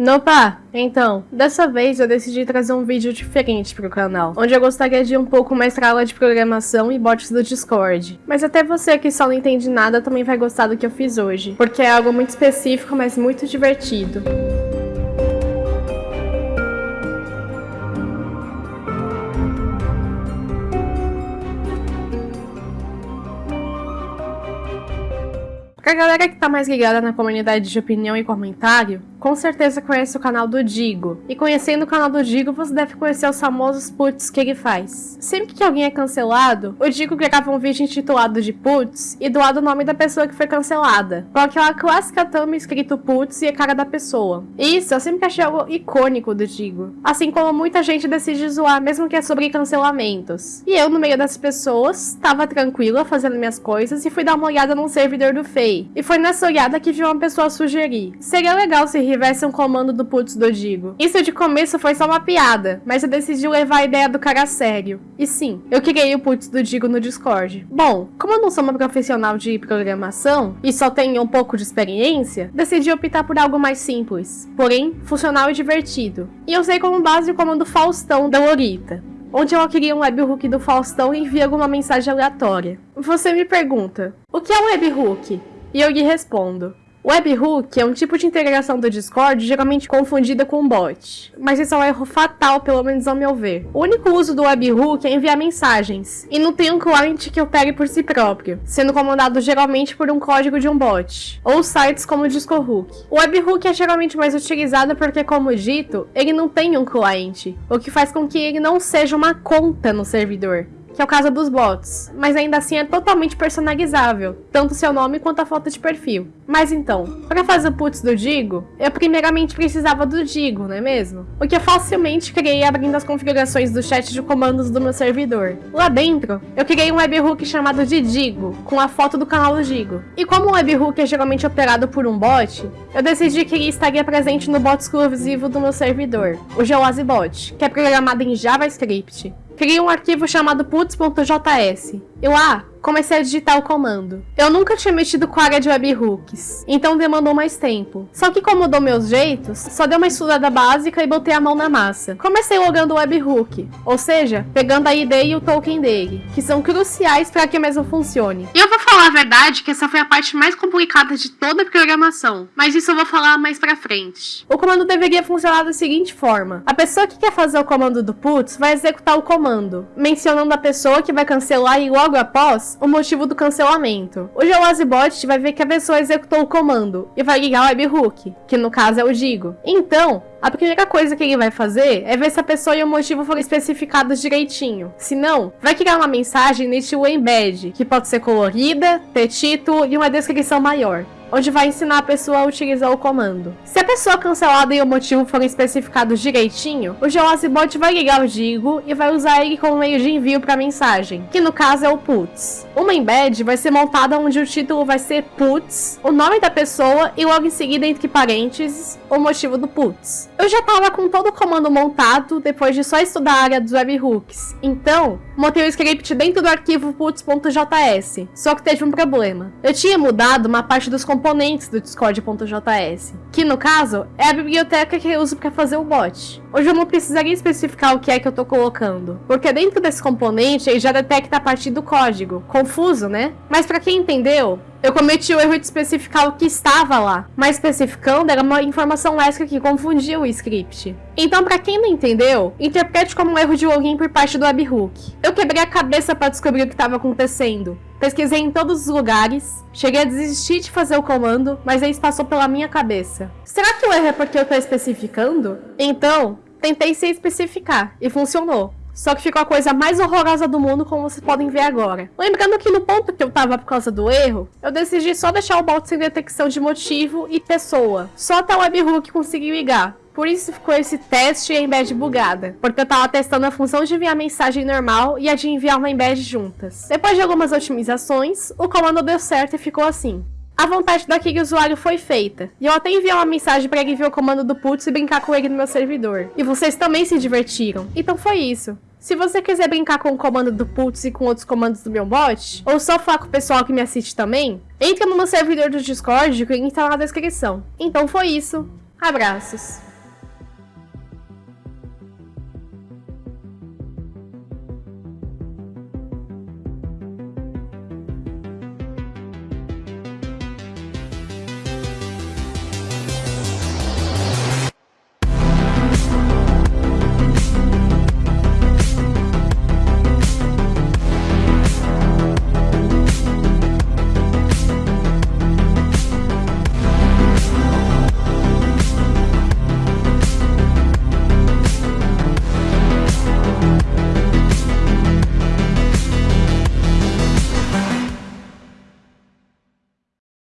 Nopa, então, dessa vez eu decidi trazer um vídeo diferente pro canal, onde eu gostaria de um pouco mais pra aula de programação e bots do Discord. Mas até você que só não entende nada também vai gostar do que eu fiz hoje, porque é algo muito específico, mas muito divertido. Pra galera que tá mais ligada na comunidade de opinião e comentário, com certeza conhece o canal do Digo. E conhecendo o canal do Digo, você deve conhecer os famosos puts que ele faz. Sempre que alguém é cancelado, o Digo grava um vídeo intitulado de puts e doado o nome da pessoa que foi cancelada, com aquela clássica thumb escrito puts e a cara da pessoa. Isso eu sempre achei algo icônico do Digo. Assim como muita gente decide zoar, mesmo que é sobre cancelamentos. E eu, no meio das pessoas, tava tranquila fazendo minhas coisas e fui dar uma olhada num servidor do Fei. E foi nessa olhada que vi uma pessoa sugerir. Seria legal se tivesse um comando do putz do Digo. Isso de começo foi só uma piada, mas eu decidi levar a ideia do cara a sério. E sim, eu criei o putz do Digo no Discord. Bom, como eu não sou uma profissional de programação e só tenho um pouco de experiência, decidi optar por algo mais simples, porém funcional e divertido. E eu usei como base o comando Faustão da Lorita onde eu queria um webhook do Faustão e envia alguma mensagem aleatória. Você me pergunta, o que é um webhook? E eu lhe respondo, Webhook é um tipo de integração do Discord geralmente confundida com bot, mas isso é um erro fatal, pelo menos ao meu ver. O único uso do webhook é enviar mensagens, e não tem um cliente que opere por si próprio, sendo comandado geralmente por um código de um bot, ou sites como o DiscoHook. O webhook é geralmente mais utilizado porque, como dito, ele não tem um cliente, o que faz com que ele não seja uma conta no servidor que é o caso dos bots, mas ainda assim é totalmente personalizável, tanto seu nome quanto a foto de perfil. Mas então, para fazer o putz do Digo, eu primeiramente precisava do Digo, não é mesmo? O que eu facilmente criei abrindo as configurações do chat de comandos do meu servidor. Lá dentro, eu criei um webhook chamado de Digo, com a foto do canal do Digo. E como o webhook é geralmente operado por um bot, eu decidi que ele estaria presente no bot exclusivo do meu servidor, o GeoaziBot, que é programado em JavaScript. Criei um arquivo chamado puts.js. Eu, ah, comecei a digitar o comando. Eu nunca tinha mexido com a área de webhooks, então demandou mais tempo. Só que como eu dou meus jeitos, só dei uma estudada básica e botei a mão na massa. Comecei logando o webhook, ou seja, pegando a ID e o token dele, que são cruciais para que mesmo funcione. E eu vou falar a verdade que essa foi a parte mais complicada de toda a programação, mas isso eu vou falar mais pra frente. O comando deveria funcionar da seguinte forma. A pessoa que quer fazer o comando do puts vai executar o comando, mencionando a pessoa que vai cancelar e logo após o motivo do cancelamento. O GeoAzibot vai ver que a pessoa executou o comando e vai ligar o webhook, que no caso é o Digo. Então, a primeira coisa que ele vai fazer é ver se a pessoa e o motivo foram especificados direitinho. Se não, vai criar uma mensagem no estilo embed, que pode ser colorida, ter título e uma descrição maior onde vai ensinar a pessoa a utilizar o comando. Se a pessoa cancelada e o motivo forem especificados direitinho, o GeoAzibot vai ligar o Digo e vai usar ele como meio de envio para mensagem, que no caso é o puts. Uma embed vai ser montada onde o título vai ser puts, o nome da pessoa e logo em seguida entre parênteses o motivo do puts. Eu já estava com todo o comando montado depois de só estudar a área dos webhooks, então montei o script dentro do arquivo puts.js, só que teve um problema. Eu tinha mudado uma parte dos componentes do Discord.js, que no caso é a biblioteca que eu uso para fazer o bot. Hoje eu não precisaria especificar o que é que eu estou colocando, porque dentro desse componente ele já detecta a partir do código. Confuso, né? Mas para quem entendeu, eu cometi o erro de especificar o que estava lá, mas especificando era uma informação extra que confundia o script. Então, para quem não entendeu, interprete como um erro de login por parte do webhook. Eu quebrei a cabeça para descobrir o que estava acontecendo. Pesquisei em todos os lugares, cheguei a desistir de fazer o comando, mas isso passou pela minha cabeça. Será que o erro é porque eu estou especificando? Então, tentei se especificar, e funcionou. Só que ficou a coisa mais horrorosa do mundo, como vocês podem ver agora. Lembrando que no ponto que eu tava por causa do erro, eu decidi só deixar o bot sem detecção de motivo e pessoa. Só até o webhook conseguir ligar. Por isso ficou esse teste em embed bugada, porque eu tava testando a função de enviar mensagem normal e a de enviar uma embed juntas. Depois de algumas otimizações, o comando deu certo e ficou assim. A vontade daquele usuário foi feita, e eu até enviei uma mensagem para ele ver o comando do putz e brincar com ele no meu servidor. E vocês também se divertiram, então foi isso. Se você quiser brincar com o comando do Putz e com outros comandos do meu bot, ou só falar com o pessoal que me assiste também, entra no meu servidor do Discord, que o link tá na descrição. Então foi isso. Abraços.